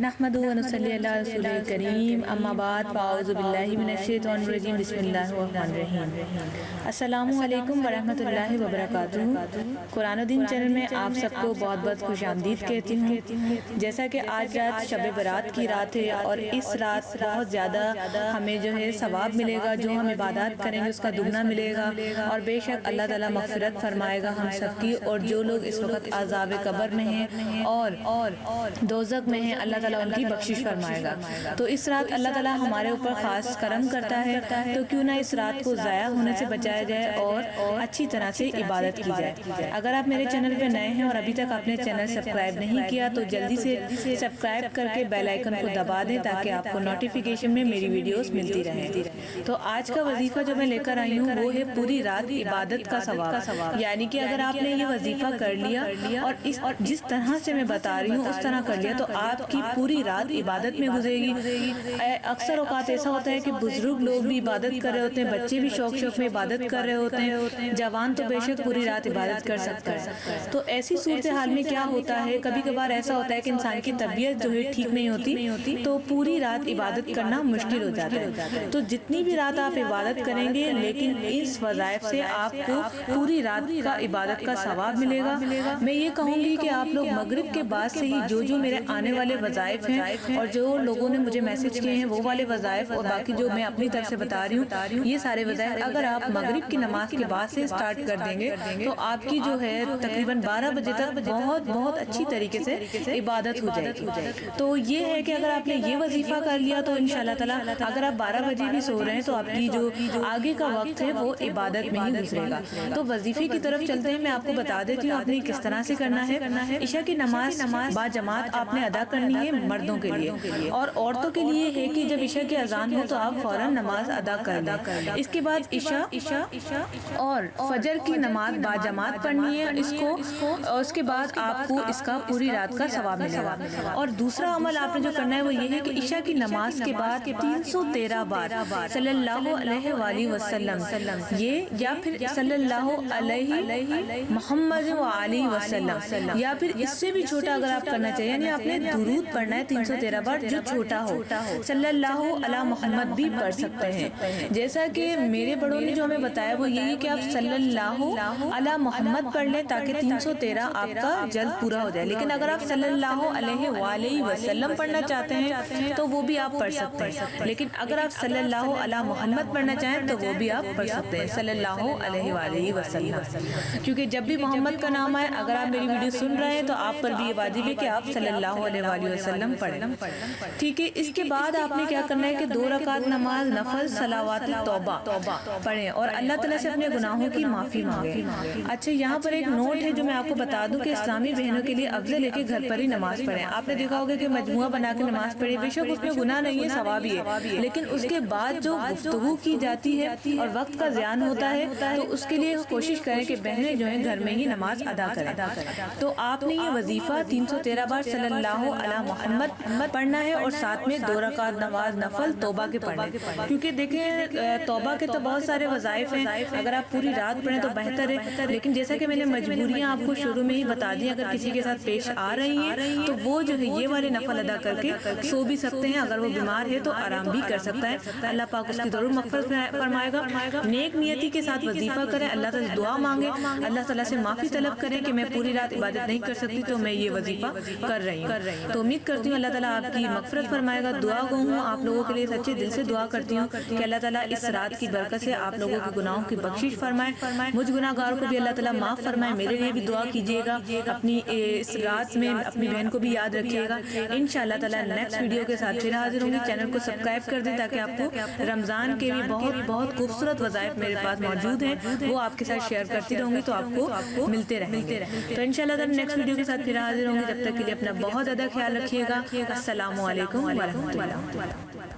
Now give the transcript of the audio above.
نحمد و نصلی علی رسول کریم، اما بعد، فاعوذ باللہ من الشیطان الرجیم، بسم اللہ الرحمن الرحیم۔ السلام علیکم ورحمۃ اللہ وبرکاتہ۔ قرآن و چینل میں آپ سب کو بہت بہت خوش آمدید کہتی ہوں۔ جیسا کہ آج رات شب برات کی رات ہے اور اس رات بہت زیادہ ہمیں جو ہے ثواب ملے گا، جو ہم عبادات کریں گے، اس کا دگنا ملے گا۔ اور بے شک اللہ تعالیٰ مغفرت فرمائے گا ہم سب کی اور جو لوگ اس وقت عذاب قبر میں ہیں اور دوزک میں ہیں، اللہ تعالیٰ ان کی بخشش فرمائے گا۔ تو اس رات اللہ تعالیٰ ہمارے اوپر خاص کرم کرتا ہے تو کیوں نہ اس رات کو ضائع ہونے سے بچایا جائے اور اچھی طرح سے عبادت کی جائے۔ اگر آپ میرے چینل پہ نئے ہیں اور ابھی تک آپ نے چینل سبسکرائب نہیں کیا تو جلدی سے سبسکرائب کر کے بیل آئیکن کو دبا دیں تاکہ آپ کو نوٹیفیکیشن میں میری ویڈیوز ملتی رہیں۔ تو آج کا وظیفہ جو میں لے کر آئی ہوں وہ ہے پوری رات عبادت کا ثواب۔ یعنی کہ اگر آپ نے یہ وظیفہ کر لیا اور جس طرح سے میں بتا رہی ہوں اس طرح کر لیا تو آپ کی پوری رات عبادت میں گزرے گی۔ اکثر اوقات ایسا ہوتا ہے کہ بزرگ لوگ بھی عبادت کر رہے ہوتے ہیں، بچے بھی شوق شوق میں عبادت کر رہے ہوتے ہیں۔ جوان تو بے شک پوری رات عبادت کر سکتا ہے۔ تو ایسی صورتحال میں کیا ہوتا ہے؟ کبھی کبھار ایسا ہوتا ہے کہ انسان کی طبیعت جو ہے ٹھیک نہیں ہوتی، تو پوری رات عبادت کرنا مشکل ہو جاتا ہے۔ تو جتنی بھی رات آپ عبادت کریں گے، لیکن اس وظائف سے آپ کو پوری رات کا عبادت کا ثواب ملے گا۔ میں یہ کہوں گی کہ آپ لوگ مغرب کے بعد سے ہی جو جو میرے آنے والے وظائف ہیں اور جو لوگوں نے مجھے میسج کیے ہیں وہ والے وظائف اور باقی جو میں اپنی طرف سے بتا رہی ہوں یہ سارے وظائف اگر آپ مغرب کی نماز کے بعد سے سٹارٹ کر دیں گے تو آپ کی جو ہے تقریباً بارہ بجے تک بہت بہت اچھی طریقے سے عبادت ہو جائے گی۔ تو یہ ہے کہ اگر آپ نے یہ وظیفہ کر لیا تو انشاءاللہ تعالیٰ اگر آپ بارہ بجے بھی سو رہے ہیں تو آپ کی جو آگے کا وقت ہے وہ عبادت میں ہی گزرے گا۔ تو وظیفے کی طرف چلتے ہیں میں آپ کو بتا دیتی ہوں آپ نے کس طرح سے کرنا ہے عشاء کی نماز با جماعت آپ نے ادا کرنی ہے مردوں کے لیے۔ اور عورتوں کے لیے ہے کہ جب عشاء کی اذان ہو تو آپ فوراً نماز ادا کر لیں۔ اس کے بعد عشاء اور فجر کی نماز با جماعت پڑھنی ہے۔ اس کو اس کے بعد آپ کو اس کا پوری رات کا ثواب ملے گا۔ اور دوسرا عمل آپ نے جو کرنا ہے وہ یہ ہے کہ عشاء کی نماز کے بعد تین سو تیرہ بار صلی اللہ علیہ وآلہ وسلم یہ یا پھر صلی اللہ علیہ محمد و علیہ وسلم یا پھر اس سے بھی چھوٹا اگر آپ کرنا چاہیے یعنی آپ نے درود پڑھنا ہے تین سو تیرہ بار جو چھوٹا ہو۔ صلی اللہ علیہ محمد بھی پڑھ سکتے ہیں۔ جیسا کہ میرے بڑوں نے جو ہمیں بتایا وہ یہی کہ آپ صلی اللہ علیہ محمد پڑھ لیں تاکہ تین سو تیرہ آپ کا جلد پورا ہو جائے۔ لیکن اگر آپ صلی اللہ علیہ وآلہ وسلم پڑھنا چاہتے ہیں تو وہ بھی آپ پڑھ سکتے ہیں۔ لیکن اگر آپ صلی اللہ علیہ محمد پڑھنا چاہیں تو وہ بھی آپ پڑھ سکتے ہیں۔ صلی اللہ علیہ وآلہ وسلم۔ کیونکہ جب بھی محمد کا نام آئے اگر آپ میری ویڈیو سن رہے ہیں تو آپ پر بھی یہ واجب ہے کہ آپ صلی اللہ علیہ وآلہ وسلم۔ پڑھیں۔ ٹھیک ہے اس کے بعد آپ نے کیا کرنا ہے کہ دو رکعت نماز نفل صلاوات توبہ پڑھیں اور اللہ تعالیٰ سے اپنے گناہوں کی معافی مانگے اچھا یہاں پر ایک نوٹ ہے جو میں آپ کو بتا دوں کہ اسلامی بہنوں کے لیے افضل ہے کہ گھر پر ہی نماز پڑھیں۔ آپ نے دیکھا ہوگا کہ مجموعہ بنا کے نماز پڑھے بے شک اس میں گناہ نہیں ہے۔ ثواب ہی ہے۔ لیکن اس کے بعد جو گفتگو کی جاتی ہے اور وقت کا زیان ہوتا ہے تو اس کے لیے کوشش کریں کہ بہنیں جو ہیں گھر میں ہی نماز ادا کریں تو آپ نے یہ وظیفہ تین سو تیرہ بار صلی اللہ علیہ محمد پڑھنا ہے اور ساتھ میں دو رکعت نماز نفل توبہ کے پڑھنے کیونکہ دیکھیں توبہ کے تو بہت سارے وظائف ہیں۔ اگر آپ پوری رات پڑھیں تو بہتر ہے۔ لیکن جیسا کہ میں نے مجبوریاں آپ کو شروع میں ہی بتا دی اگر کسی کے ساتھ پیش آ رہی ہیں، تو وہ جو ہے، یہ والے نفل ادا کر کے سو بھی سکتے ہیں۔ اگر وہ بیمار ہے تو آرام بھی کر سکتا ہے۔ اللہ پاک اس کی ضرور مغفرت فرمائے گا۔ نیک نیتی کے ساتھ وظیفہ کریں، اللہ تعالیٰ دعا مانگے۔ اللہ تعالیٰ سے معافی طلب کریں کہ میں پوری رات عبادت نہیں کر سکتی تو میں یہ وظیفہ کر رہی ہوں۔ تو امید کرتی ہوں، اللہ تعالیٰ آپ کی مغفرت فرمائے گا۔ دعا گو ہوں، آپ لوگوں کے لیے سچے دل سے دعا کرتی ہوں کہ اللہ تعالیٰ اس رات کی برکت سے آپ لوگوں کے گناہوں کی بخشش فرمائے۔ مجھ گناہ گاروں کو بھی اللہ تعالیٰ معاف فرمائے، میرے لیے بھی دعا کیجیے گا۔ اپنی اس رات میں اپنی بہن کو بھی یاد رکھیے گا۔ انشاءاللہ تعالیٰ نیکسٹ ویڈیو کے ساتھ پھر حاضر ہوں گی۔ چینل کو سبسکرائب کر دیں تاکہ آپ کو رمضان کے بھی بہت بہت خوبصورت وظائف میرے پاس موجود ہیں۔ وہ آپ کے ساتھ شیئر کرتی رہوں گی تو آپ کو ملتے رہیں گے۔ تو انشاءاللہ تعالیٰ نیکسٹ ویڈیو کے ساتھ پھر حاضر ہوں گی۔ جب تک کے لیے اپنا بہت زیادہ خیال رکھیے۔ رکھیے گا۔ السلام علیکم۔ ورحمۃ اللہ